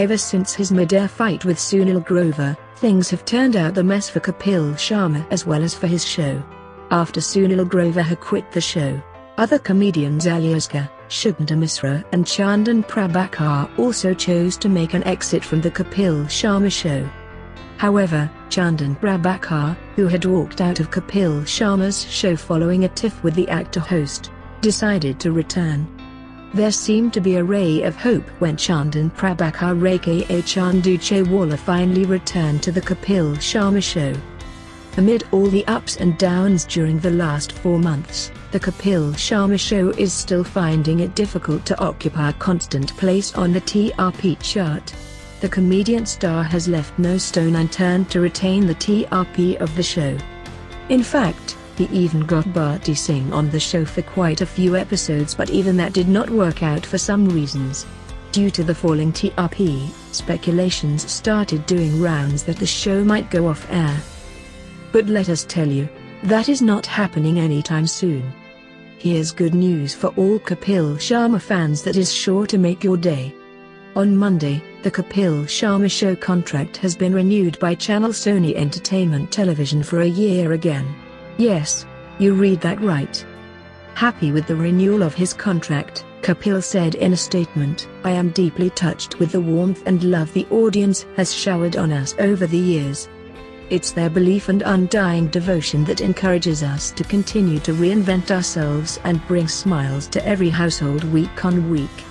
Ever since his mid-air fight with Sunil Grover, things have turned out the mess for Kapil Sharma as well as for his show. After Sunil Grover had quit the show, other comedians Aliaska, Sugandha Mishra and Chandan Prabhakar also chose to make an exit from the Kapil Sharma show. However, Chandan Prabhakar, who had walked out of Kapil Sharma's show following a tiff with the actor-host, decided to return. There seemed to be a ray of hope when Chandan Prabhakar aka Chandu Chaiwala finally returned to the Kapil Sharma show. Amid all the ups and downs during the last four months, the Kapil Sharma show is still finding it difficult to occupy a constant place on the TRP chart. The comedian star has left no stone unturned to retain the TRP of the show. In fact, he even got Bharti Singh on the show for quite a few episodes but even that did not work out for some reasons. Due to the falling TRP, speculations started doing rounds that the show might go off air. But let us tell you, that is not happening anytime soon. Here's good news for all Kapil Sharma fans that is sure to make your day. On Monday, the Kapil Sharma show contract has been renewed by channel Sony Entertainment Television for a year again. Yes, you read that right. Happy with the renewal of his contract, Kapil said in a statement, I am deeply touched with the warmth and love the audience has showered on us over the years. It's their belief and undying devotion that encourages us to continue to reinvent ourselves and bring smiles to every household week on week.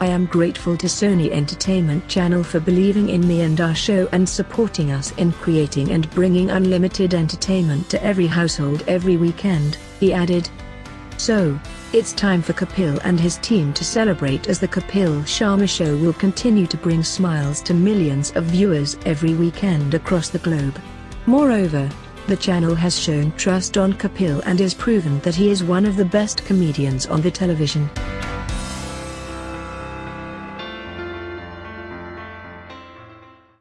I am grateful to Sony Entertainment Channel for believing in me and our show and supporting us in creating and bringing unlimited entertainment to every household every weekend, he added. So, it's time for Kapil and his team to celebrate as the Kapil Sharma Show will continue to bring smiles to millions of viewers every weekend across the globe. Moreover, the channel has shown trust on Kapil and is proven that he is one of the best comedians on the television.